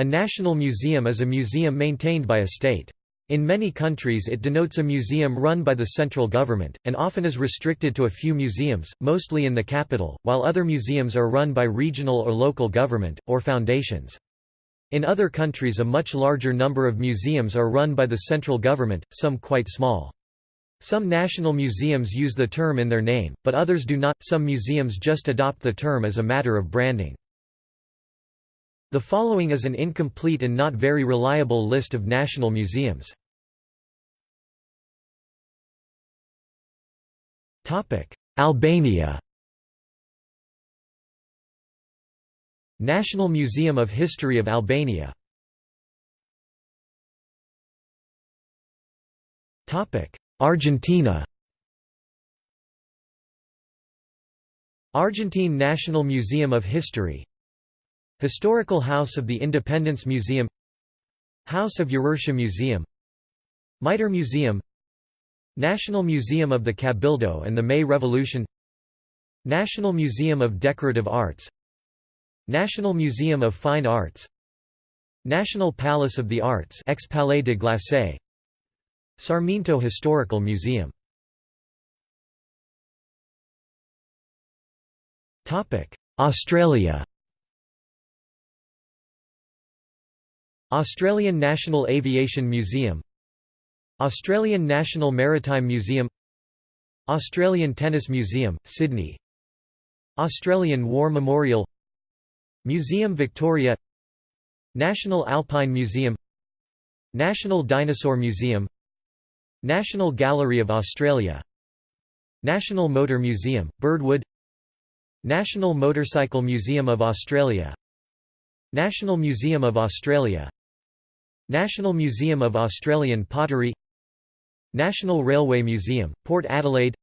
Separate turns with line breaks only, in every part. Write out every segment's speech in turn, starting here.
A national museum is a museum maintained by a state. In many countries it denotes a museum run by the central government, and often is restricted to a few museums, mostly in the capital, while other museums are run by regional or local government, or foundations. In other countries a much larger number of museums are run by the central government, some quite small. Some national museums use the term in their name, but others do not, some museums just adopt the term as a matter of branding. The following is an incomplete and not very reliable list of national museums. Albania. National Museum of History of Albania. Argentina. Argentine National Museum of History Historical House of the Independence Museum House of Yrurtia Museum Mitre Museum National Museum of the Cabildo and the May Revolution National Museum of Decorative Arts National Museum of Fine Arts National Palace of the Arts ex Palais de Glace Sarmiento Historical Museum. Australia Australian National Aviation Museum Australian National Maritime Museum Australian Tennis Museum, Sydney Australian War Memorial Museum Victoria National Alpine Museum National Dinosaur Museum National Gallery of Australia National Motor Museum, Birdwood National Motorcycle Museum of Australia National Museum of Australia National Museum of Australian Pottery National Railway Museum, Port Adelaide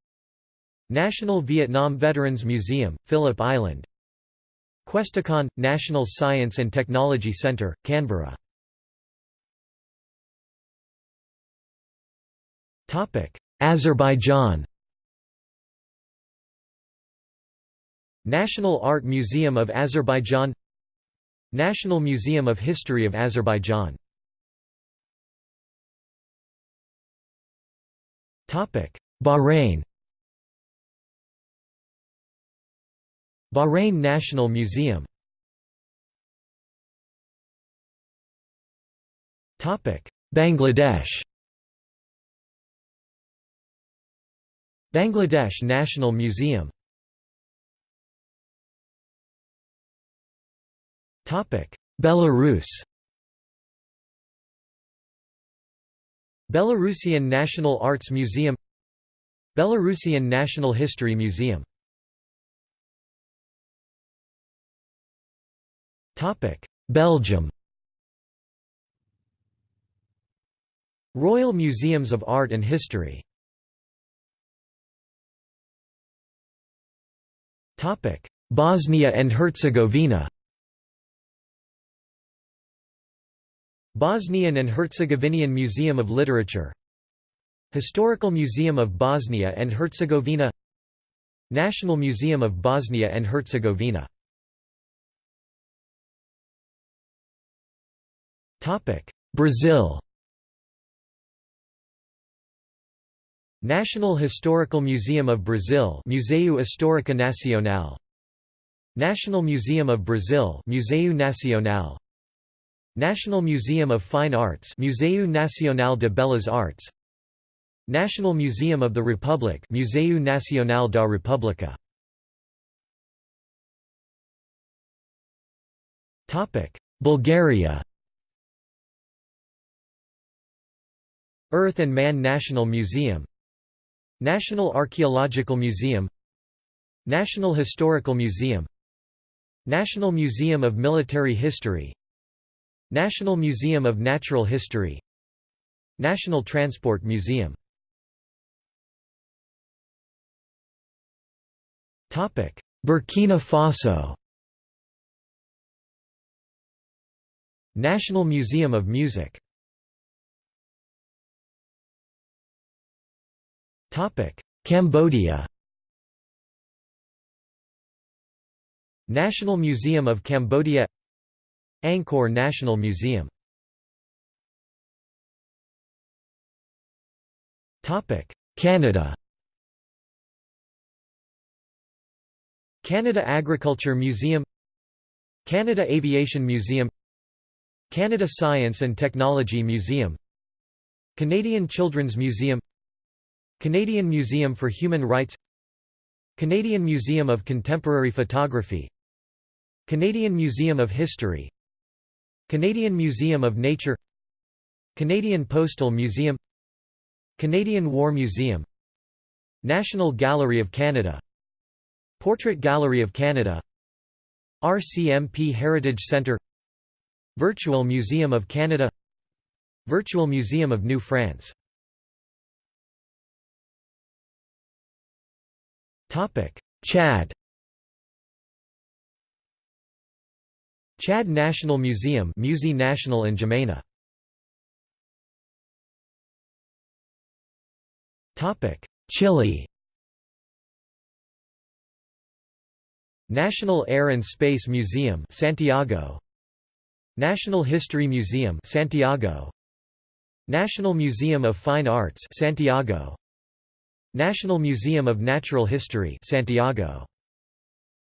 National Vietnam Veterans Museum, Phillip Island. Questacon – National Science and Technology Centre, Canberra. Azerbaijan. National Art Museum of Azerbaijan National Museum of History of Azerbaijan Bahrain. Bahrain National Museum. Bangladesh. Bangladesh National Museum. Topic. Belarus Belarusian National Arts Museum Belarusian National History Museum. Belgium. Royal Museums of Art and History. Bosnia and Herzegovina Bosnian and Herzegovinian Museum of Literature Historical Museum of Bosnia and Herzegovina National Museum of Bosnia and Herzegovina. Brazil. National Historical Museum of Brazil Museu Histórico Nacional. National Museum of Brazil Museu Nacional National Museum of Fine Arts Museu Nacional de Belas Artes National Museum of the Republic Museu Nacional da República. Topic Bulgaria. Earth and Man National Museum National Archaeological Museum National Historical Museum National Museum of Military History National Museum of Natural History National Transport Museum. Burkina Faso. National Museum of Music. Cambodia. National Museum of Cambodia Angkor National Museum. Canada. Canada Agriculture Museum. Canada Aviation Museum. Canada Science and Technology Museum. Canadian Children's Museum. Canadian Museum for Human Rights. Canadian Museum of Contemporary Photography. Canadian Museum of History Canadian Museum of Nature Canadian Postal Museum Canadian War Museum National Gallery of Canada Portrait Gallery of Canada RCMP Heritage Centre Virtual Museum of Canada Virtual Museum of New France. Chad Chad National Museum Musée National in N'Djamena Chile. National Air and Space Museum Santiago. National History Museum Santiago. National Museum of Fine Arts Santiago. National Museum of Natural History Santiago.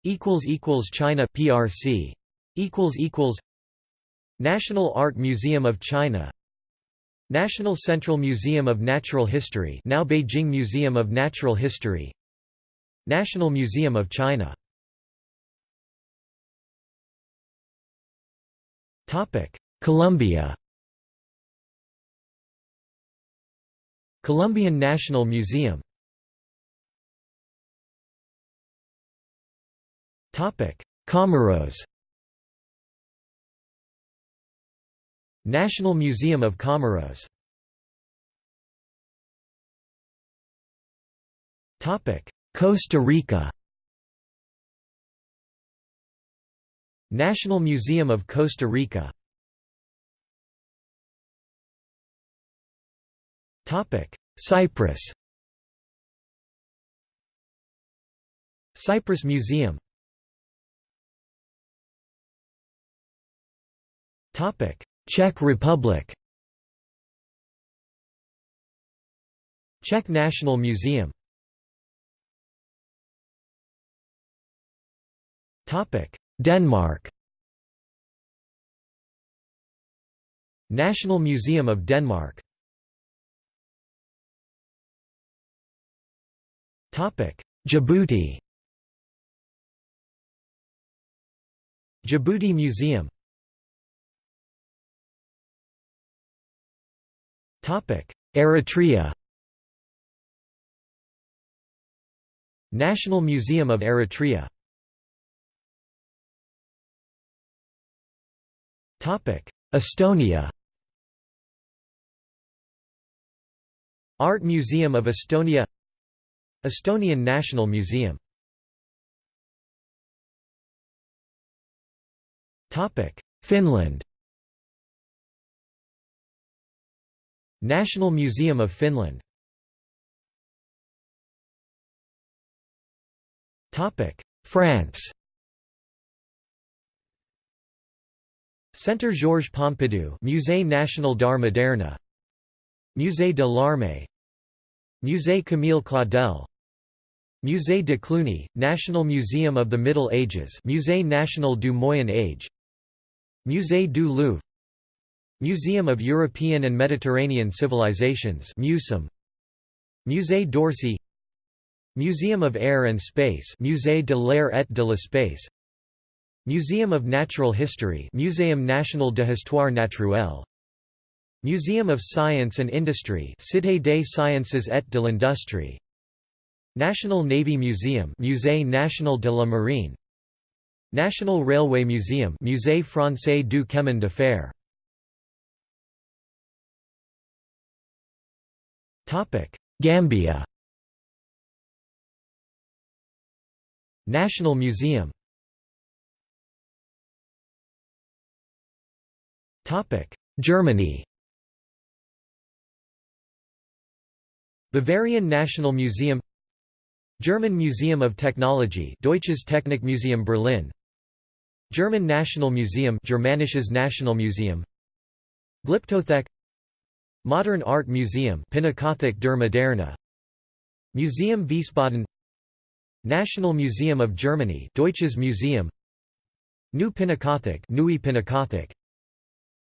Equals equals China PRC National Art Museum of China National Central Museum of Natural History now Beijing Museum of Natural History National Museum of China. Colombia Colombian National Museum. Comoros National Museum of Comoros. Costa Rica. National Museum of Costa Rica. Cyprus. Cyprus Museum Czech Republic. Czech National Museum. Denmark. National Museum of Denmark. Djibouti. Djibouti Museum Eritrea. National Museum of Eritrea. Estonia. Art Museum of Estonia. Estonian National Museum. Finland National Museum of Finland. France. Centre Georges Pompidou Musée National d'Art Moderne. Musée de l'Armée. Musée Camille Claudel. Musée de Cluny, National Museum of the Middle Ages. Musée National du Moyen Âge Musée du Louvre Museum of European and Mediterranean Civilizations Musée d'Orsay. Museum of Air and Space Musée de l'Air et de l'Espace. Museum of Natural History Muséum national de Histoire naturelle. Museum of Science and Industry Cité des Sciences et de l'Industrie. National Navy Museum Musée national de la Marine. National Railway Museum Musée français du chemin de fer Gambia. National Museum. Germany. Bavarian National Museum. German Museum of Technology Deutsches Technikmuseum Berlin. German National Museum Germanisches Nationalmuseum Glyptothek Modern Art Museum Pinakothek der Moderne. Museum Wiesbaden. National Museum of Germany Deutsches Museum. New Pinakothek Neue Pinakothek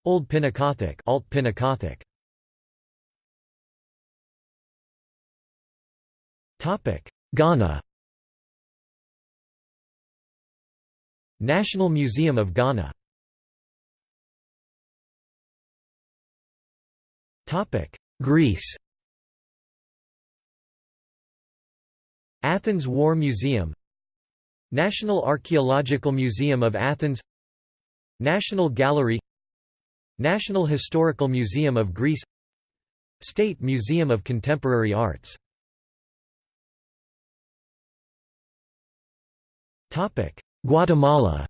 Old Pinakothek Alt Pinakothek Topic Ghana. National Museum of Ghana Topic. Greece. Athens War Museum. National Archaeological Museum of Athens. National Gallery. National Historical Museum of Greece. State Museum of Contemporary Arts. Topic: Guatemala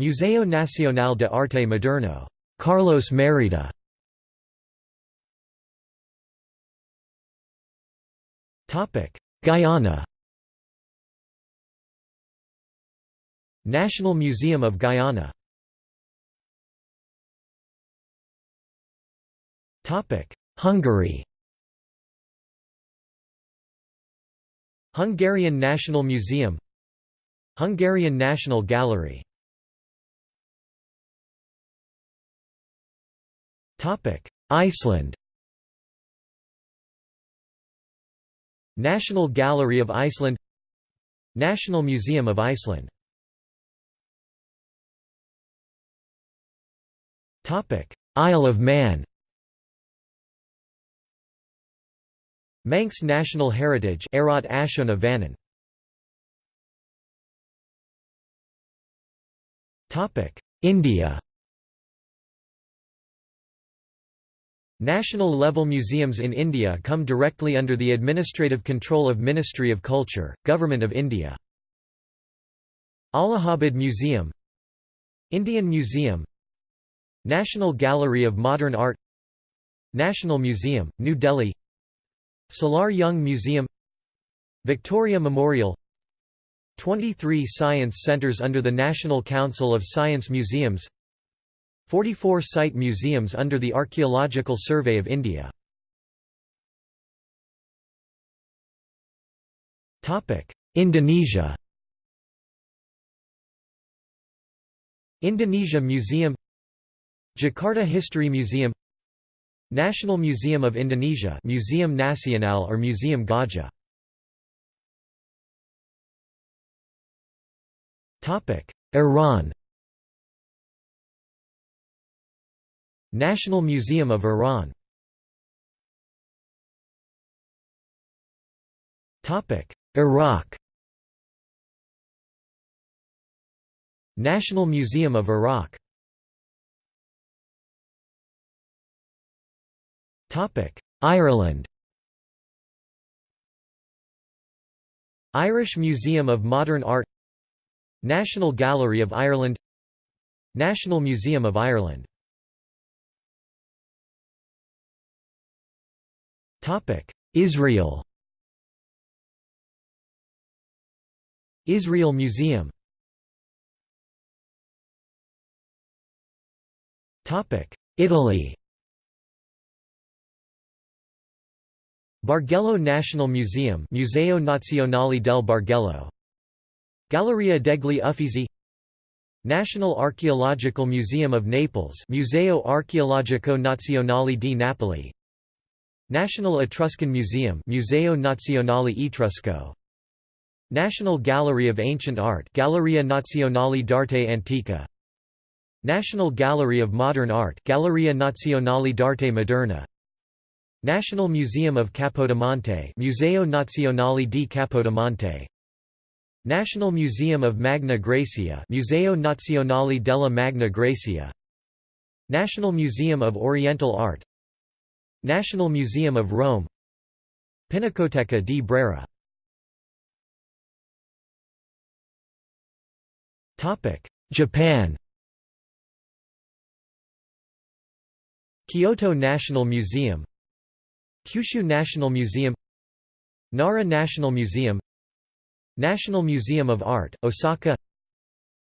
Museo Nacional de Arte Moderno Carlos Mérida Guyana. National Museum of Guyana. Topic: Hungary. Hungarian National Museum. Hungarian National Gallery Iceland National Gallery of Iceland National Museum of Iceland Isle of Man Manx National Heritage Eiraght Ashoonagh Vannin India National-level museums in India come directly under the administrative control of Ministry of Culture, Government of India. Allahabad Museum Indian Museum National Gallery of Modern Art National Museum, New Delhi Salar Jung Museum Victoria Memorial 23 science centres under the National Council of Science Museums 44 site museums under the Archaeological Survey of India. Indonesia. Indonesia Museum Jakarta History Museum National Museum of Indonesia Museum Nasional or Museum Gajah. Iran National Museum of Iran. Iraq. National Museum of Iraq. Ireland. Irish Museum of Modern Art. National Gallery of Ireland. National Museum of Ireland Israel. Israel Museum. Italy. Bargello National Museum Museo Nazionale del Bargello. Galleria degli Uffizi. National Archaeological Museum of Naples Museo Archeologico Nazionale di Napoli National Etruscan Museum Museo Nazionale Etrusco. National Gallery of Ancient Art Galleria Nazionale d'Arte Antica. National Gallery of Modern Art Galleria Nazionale d'Arte Moderna. National Museum of Capodimonte Museo Nazionale di Capodimonte National Museum of Magna Graecia Museo Nazionale della Magna Graecia. National Museum of Oriental Art National Museum of Rome. Pinacoteca di Brera. Japan. Kyoto National Museum. Kyushu National Museum. Nara National Museum. National Museum of Art, Osaka.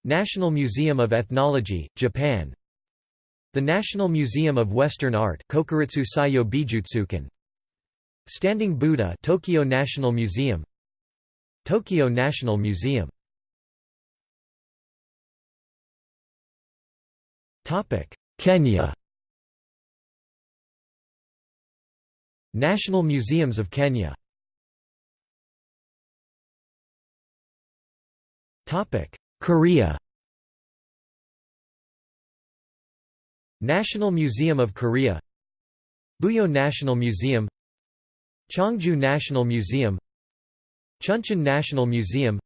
National Museum of Ethnology, Japan The National Museum of Western Art Kokuritsu Bijutsukan. Standing Buddha Tokyo National Museum. Tokyo National Museum. Kenya. National Museums of Kenya. Topic Korea National Museum of Korea Buyeo National Museum Cheongju National Museum Chuncheon National Museum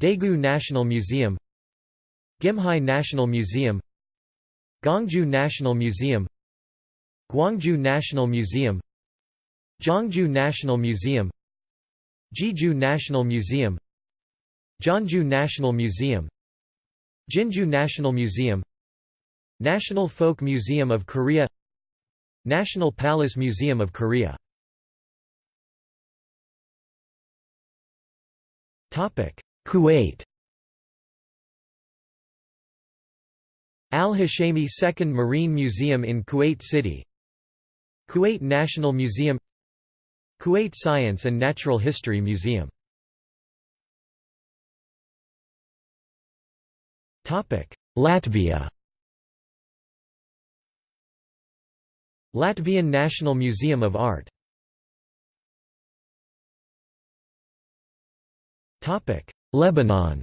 Daegu National Museum Gimhae National Museum Gwangju National Museum Gwangju National Museum Gyeongju National Museum Jeju National Museum Jeonju National Museum Jinju National Museum National Folk Museum of Korea National Palace Museum of Korea. Kuwait. Al-Hashemi Second Marine Museum in Kuwait City. Kuwait National Museum. Kuwait Science and Natural History Museum. Latvia Latvian National Museum of Art. Topic Lebanon.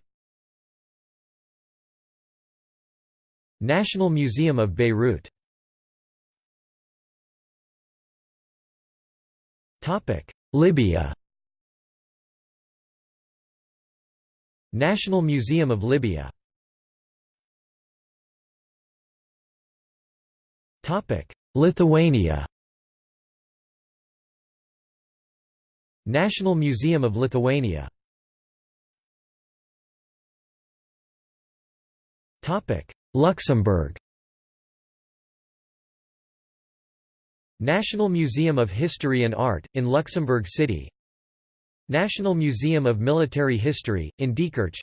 National Museum of Beirut. Topic Libya. National Museum of Libya Lithuania. National Museum of Lithuania. Luxembourg. National Museum of History and Art, in Luxembourg City. National Museum of Military History, in Diekirch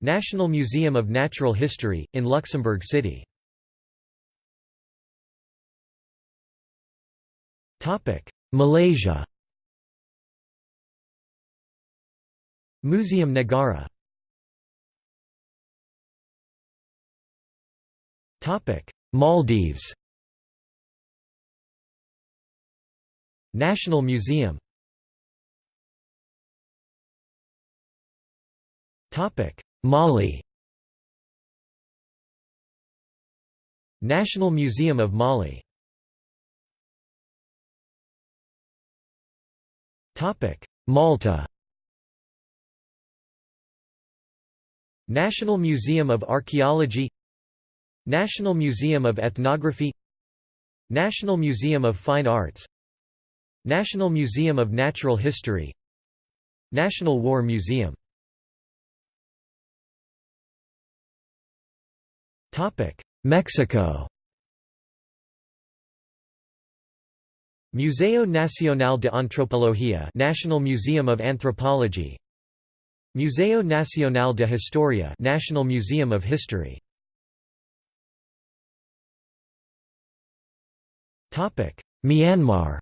National Museum of Natural History, in Luxembourg City Malaysia Museum Negara Topic. Maldives National Museum Topic. Mali National Museum of Mali Malta National Museum of Archaeology National Museum of Ethnography National Museum of Fine Arts National Museum of Natural History National War Museum Mexico Museo Nacional de Antropología National Museum of Anthropology. Museo Nacional de Historia National Museum of History. Topic Myanmar.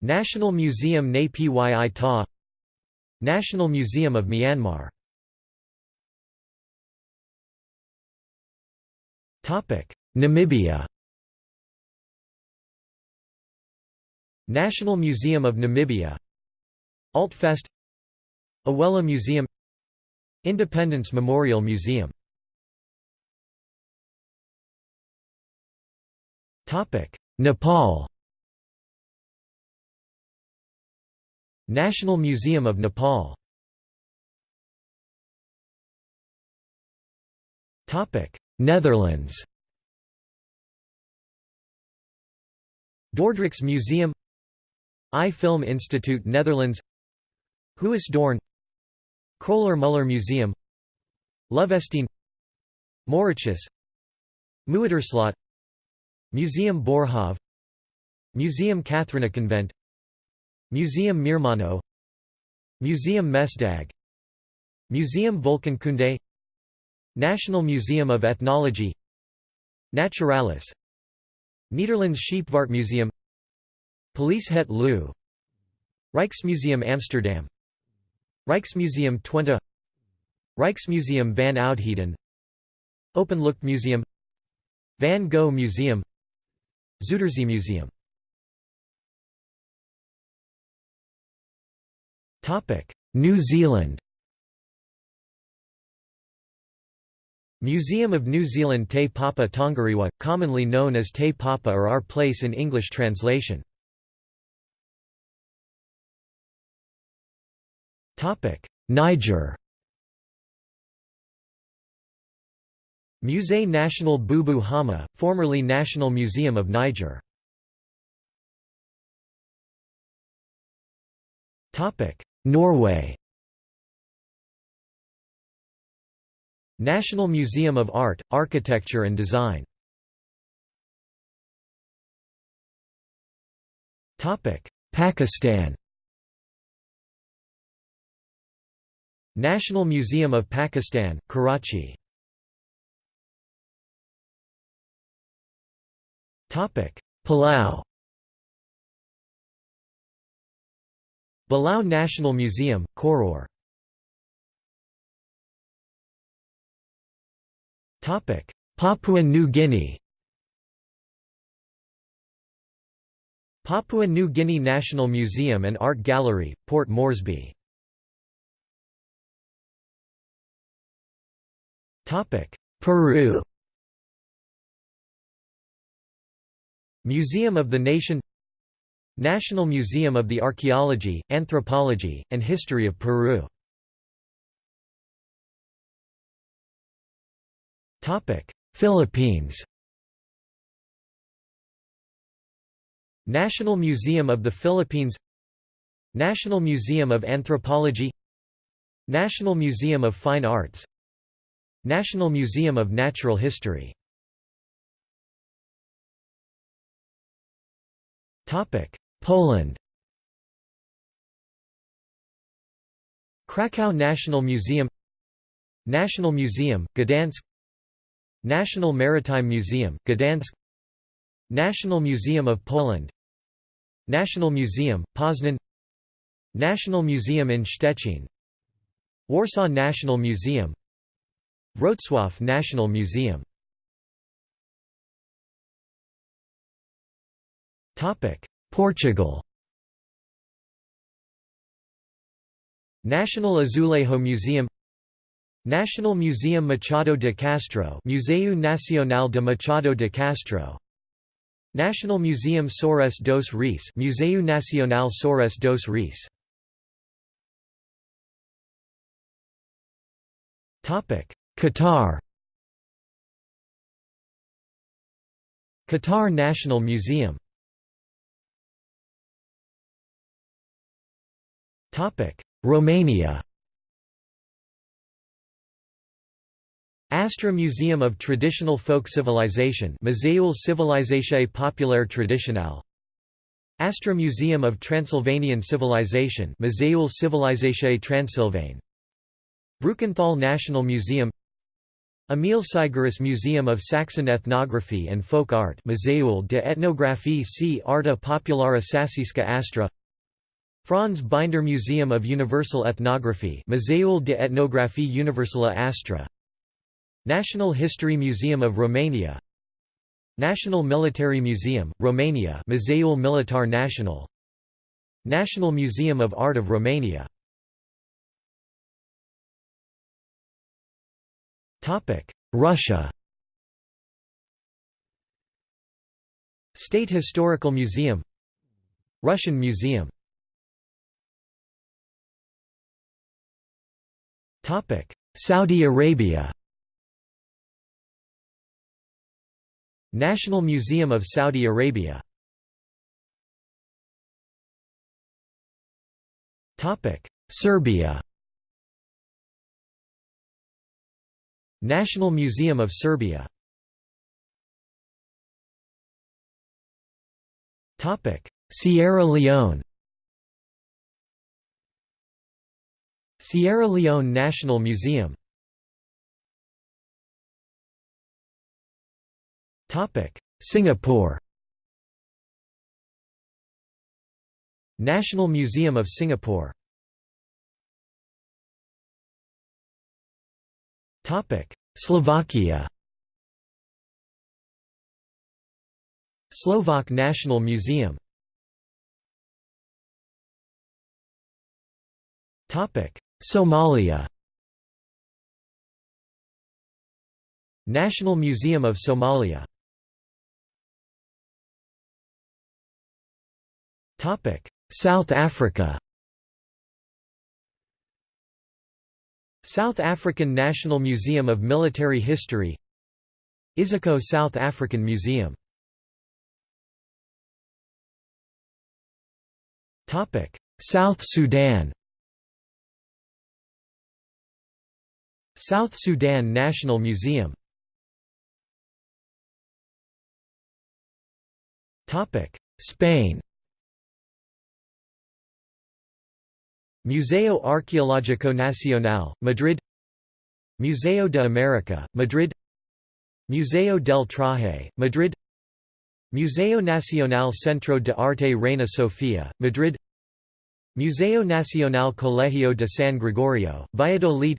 National Museum Pyi Ta. National Museum of Myanmar. Topic Namibia National Museum of Namibia Altfest Awela Museum Independence Memorial Museum. Nepal. National Museum of Nepal. Netherlands. Dordrecht's Museum EYE Film Institute Netherlands. Huis Doorn Kröller-Müller Museum. Loevestein Mauritshuis Muiderslot. Museum Boerhaave. Museum Catharijneconvent Museum Meermanno. Museum Mesdag. Museum Volkenkunde National Museum of Ethnology. Naturalis. Netherlands Scheepvaartmuseum Paleis het Loo Rijksmuseum Amsterdam. Rijksmuseum Twente. Rijksmuseum van Oudheden. Openluchtmuseum Van Gogh Museum. Zuiderzeemuseum New Zealand. Museum of New Zealand Te Papa Tongarewa, commonly known as Te Papa or Our Place in English translation. Niger. Musée National Boubou Hama, formerly National Museum of Niger. Norway. National Museum of Art, Architecture and Design. Pakistan National Museum of Pakistan, Karachi. Palau. Belau National Museum, Koror. Papua New Guinea. Papua New Guinea National Museum and Art Gallery, Port Moresby Peru. Museum of the Nation. National Museum of the Archaeology, Anthropology, and History of Peru. Philippines. National Museum of the Philippines. National Museum of Anthropology. National Museum of Fine Arts National Museum of Natural History. Poland. Krakow National Museum. National Museum, Gdansk. National Maritime Museum, Gdansk. National Museum of Poland. National Museum, Poznan. National Museum in Szczecin. Warsaw National Museum Wrocław National Museum. Portugal. National Azulejo Museum. National Museum Machado de Castro Museu Nacional de Machado de Castro. National Museum Soares dos Reis Museu Nacional Soares dos Reis Qatar. Qatar National Museum. Romania. Astra Museum of Traditional Folk Civilization Muzeul Civilizației Populare Tradiționale Astra Museum of Transylvanian Civilization Muzeul Civilizației Transilvane Brukenthal National Museum Emil Sigerus Museum of Saxon Ethnography and Folk Art Muzeul de Etnographie și Arta Populară Săsească Astra. Franz Binder Museum of Universal Ethnography Muzeul de Etnographie Universală Astra. National History Museum of Romania. National Military Museum, Romania Muzeul Militar Național National Museum of Art of Romania Russia. State Historical Museum. Russian Museum. Saudi Arabia. National Museum of Saudi Arabia. Serbia National Museum of Serbia. Sierra Leone. Sierra Leone National Museum. Singapore. National Museum of Singapore. Slovakia. Slovak National Museum. Somalia. National Museum of Somalia. South Africa South African National Museum of Military History Iziko South African Museum. South Sudan. South Sudan National Museum. Spain Museo Arqueológico Nacional, Madrid Museo de América, Madrid Museo del Traje, Madrid Museo Nacional Centro de Arte Reina Sofía, Madrid Museo Nacional Colegio de San Gregorio, Valladolid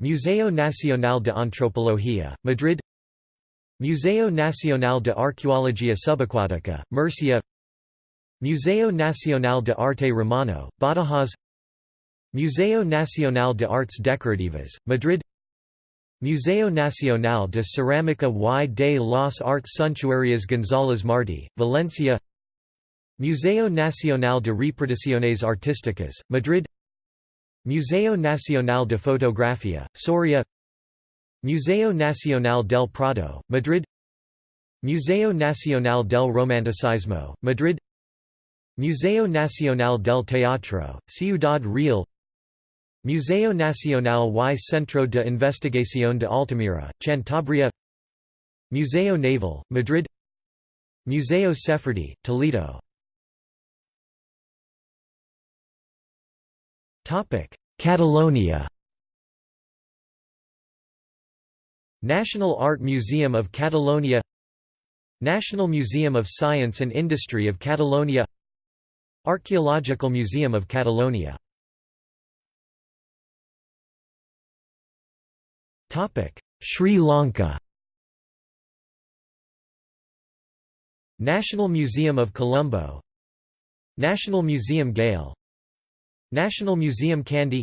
Museo Nacional de Antropología, Madrid Museo Nacional de Arqueología Subacuática, Murcia Museo Nacional de Arte Romano, Badajoz. Museo Nacional de Artes Decorativas, Madrid. Museo Nacional de Cerámica y de las Artes Suntuarias González Martí, Valencia. Museo Nacional de Reproducciones Artísticas, Madrid. Museo Nacional de Fotografía, Soria. Museo Nacional del Prado, Madrid. Museo Nacional del Romanticismo, Madrid Museo Nacional del Teatro, Ciudad Real Museo Nacional y Centro de Investigación de Altamira, Cantabria Museo Naval, Madrid Museo Sefardí, Toledo Catalonia National Art Museum of Catalonia National Museum of Science and Industry of Catalonia Archaeological Museum of Catalonia. Sri Lanka. National Museum of Colombo. National Museum Galle National Museum Kandy.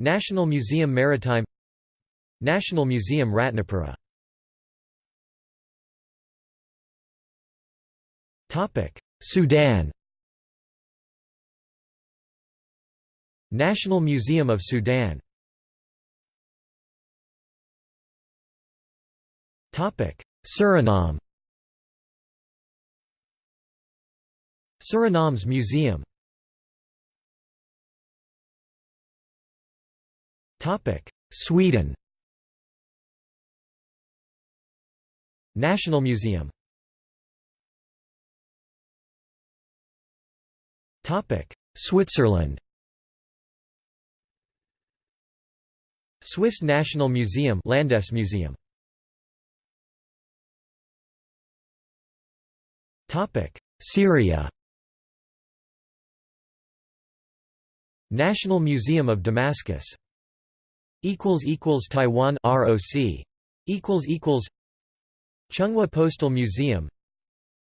National Museum Maritime. National Museum Ratnapura. Sudan National Museum of Sudan. Suriname. Surinaams museum. Topic. Sweden. National Museum. Topic. Switzerland Swiss National Museum Landesmuseum Syria. National Museum of Damascus. Equals equals Taiwan ROC equals equals Chunghwa Postal Museum.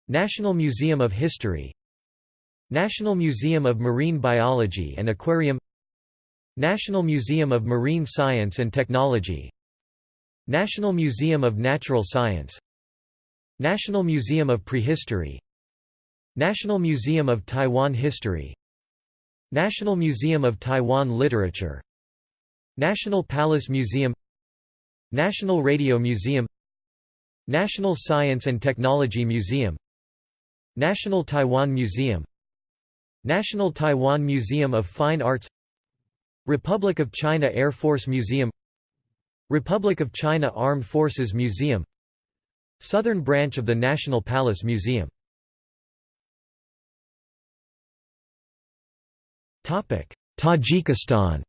National Museum of History. National Museum of Marine Biology and Aquarium National Museum of Marine Science and Technology. National Museum of Natural Science. National Museum of Prehistory. National Museum of Taiwan History. National Museum of Taiwan Literature. National Palace Museum. National Radio Museum. National Science and Technology Museum. National Taiwan Museum. National Taiwan Museum of Fine Arts Republic of China Air Force Museum Republic of China Armed Forces Museum Southern branch of the National Palace Museum. Tajikistan.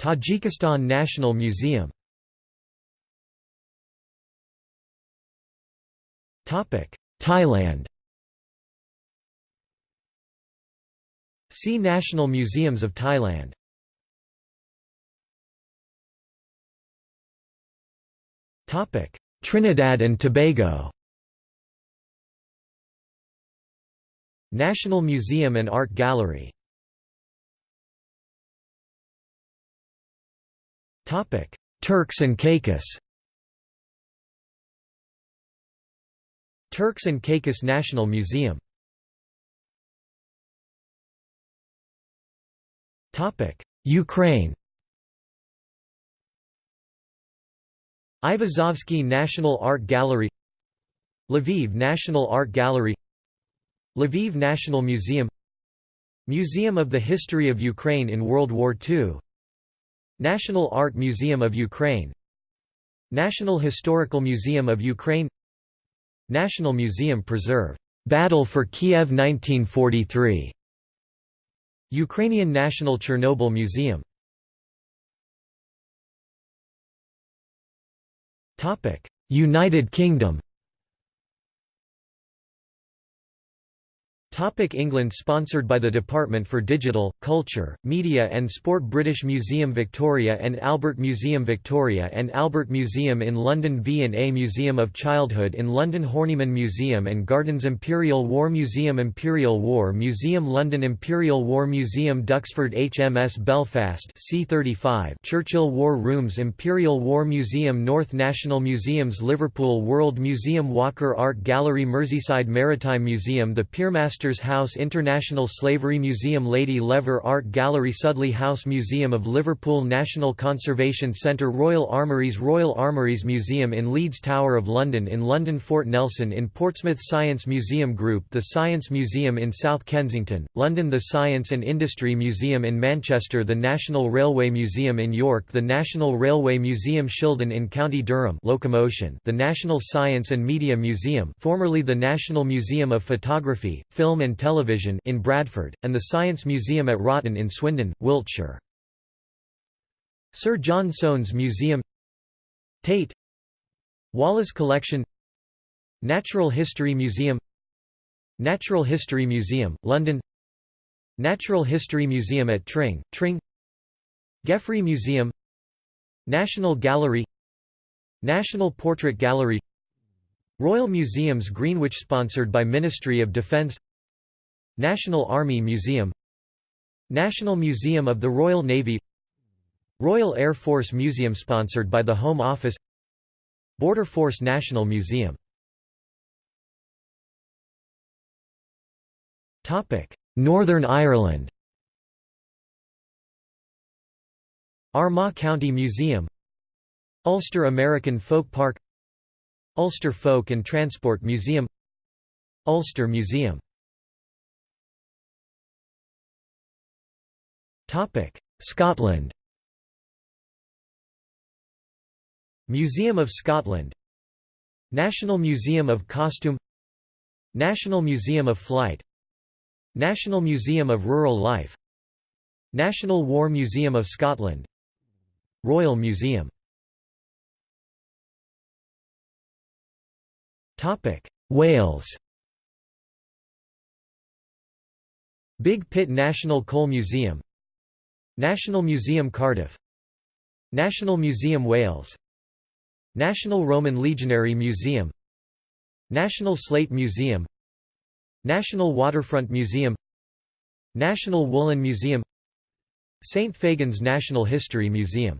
Tajikistan National Museum. Thailand See National Museums of Thailand. Topic: Trinidad and Tobago. National Museum and Art Gallery. Topic: Turks and Caicos. Turks and Caicos National Museum Ukraine Aivazovsky National Art Gallery Lviv National Art Gallery Lviv National Museum Museum of the History of Ukraine in World War II National Art Museum of Ukraine National Historical Museum of Ukraine National Museum Preserve. Battle for Kiev 1943 Ukrainian National Chernobyl Museum. United Kingdom Topic England Sponsored by the Department for Digital, Culture, Media and Sport British Museum Victoria and Albert Museum Victoria and Albert Museum in London V&A Museum of Childhood in London Horniman Museum and Gardens Imperial War Museum Imperial War Museum London Imperial War Museum Duxford HMS Belfast C35 Churchill War Rooms Imperial War Museum North National Museums Liverpool World Museum Walker Art Gallery Merseyside Maritime Museum The Piermaster Masters House International Slavery Museum Lady Lever Art Gallery Sudley House Museum of Liverpool National Conservation Centre Royal Armouries Royal Armouries Museum in Leeds Tower of London in London Fort Nelson in Portsmouth Science Museum Group The Science Museum in South Kensington, London The Science and Industry Museum in Manchester The National Railway Museum in York The National Railway Museum Shildon in County Durham locomotion The National Science and Media Museum formerly the National Museum of Photography, Film Film and Television in Bradford, and the Science Museum at Wroughton in Swindon, Wiltshire. Sir John Soane's Museum Tate Wallace Collection Natural History Museum Natural History Museum, London Natural History Museum at Tring, Tring Geffrye Museum National Gallery National Portrait Gallery Royal Museums Greenwich sponsored by Ministry of Defence National Army Museum National Museum of the Royal Navy Royal Air Force Museum sponsored by the Home Office Border Force National Museum. Northern Ireland. Armagh County Museum Ulster American Folk Park Ulster Folk and Transport Museum Ulster Museum Scotland. Museum of Scotland. National Museum of Costume. National Museum of Flight. National Museum of Rural Life. National War Museum of Scotland. Royal Museum. Wales. Big Pit National Coal Museum National Museum Cardiff. National Museum Wales. National Roman Legionary Museum. National Slate Museum. National Waterfront Museum. National Woolen Museum. St. Fagans National History Museum.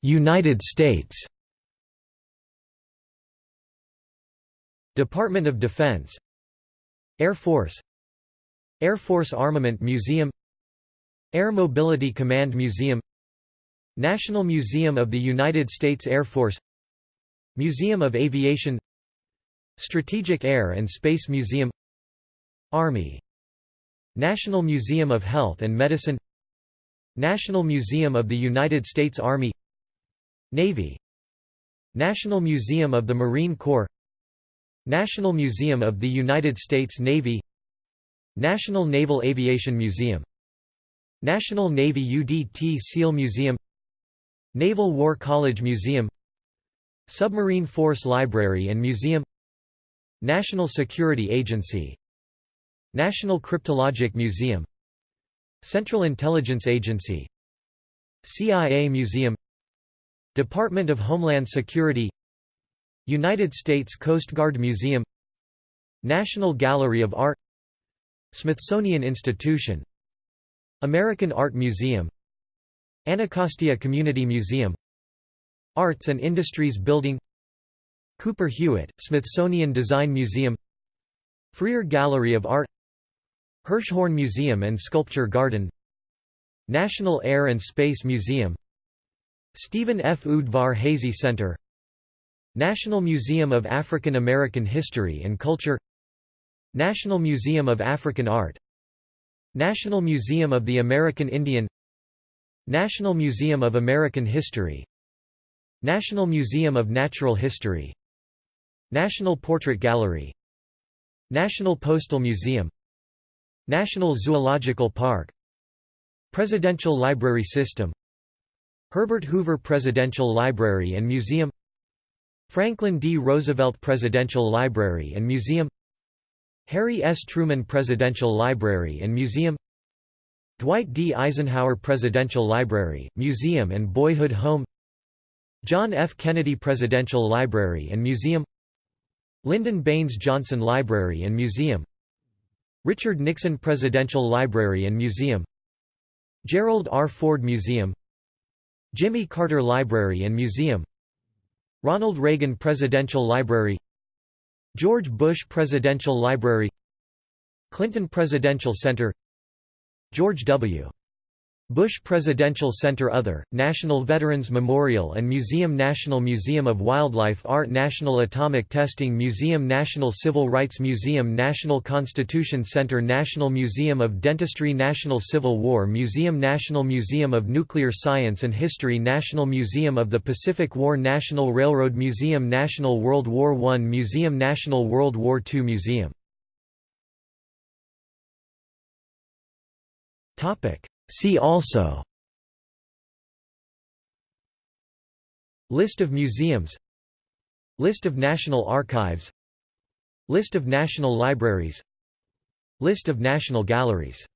United States. Department of Defense Air Force Air Force Armament Museum Air Mobility Command Museum National Museum of the United States Air Force Museum of Aviation Strategic Air and Space Museum Army National Museum of Health and Medicine National Museum of the United States Army Navy National Museum of the Marine Corps National Museum of the United States Navy National Naval Aviation Museum National Navy UDT SEAL Museum Naval War College Museum Submarine Force Library and Museum National Security Agency National Cryptologic Museum Central Intelligence Agency CIA Museum Department of Homeland Security United States Coast Guard Museum National Gallery of Art Smithsonian Institution American Art Museum Anacostia Community Museum Arts and Industries Building Cooper Hewitt, Smithsonian Design Museum Freer Gallery of Art Hirshhorn Museum and Sculpture Garden National Air and Space Museum Stephen F. Udvar-Hazy Center National Museum of African American History and Culture National Museum of African Art National Museum of the American Indian National Museum of American History National Museum of Natural History National Portrait Gallery National Postal Museum National Zoological Park Presidential Library System Herbert Hoover Presidential Library and Museum Franklin D. Roosevelt Presidential Library and Museum Harry S. Truman Presidential Library and Museum Dwight D. Eisenhower Presidential Library, Museum and Boyhood Home John F. Kennedy Presidential Library and Museum Lyndon Baines Johnson Library and Museum Richard Nixon Presidential Library and Museum Gerald R. Ford Museum Jimmy Carter Library and Museum Ronald Reagan Presidential Library George Bush Presidential Library Clinton Presidential Center George W. Bush Presidential Center Other, National Veterans Memorial and Museum National Museum of Wildlife Art National Atomic Testing Museum National Civil Rights Museum National Constitution Center National Museum of Dentistry National Civil War Museum National Museum of Nuclear Science and History National Museum of the Pacific War National Railroad Museum National World War I Museum National World War II Museum See also List of museums List of National Archives List of National Libraries List of National Galleries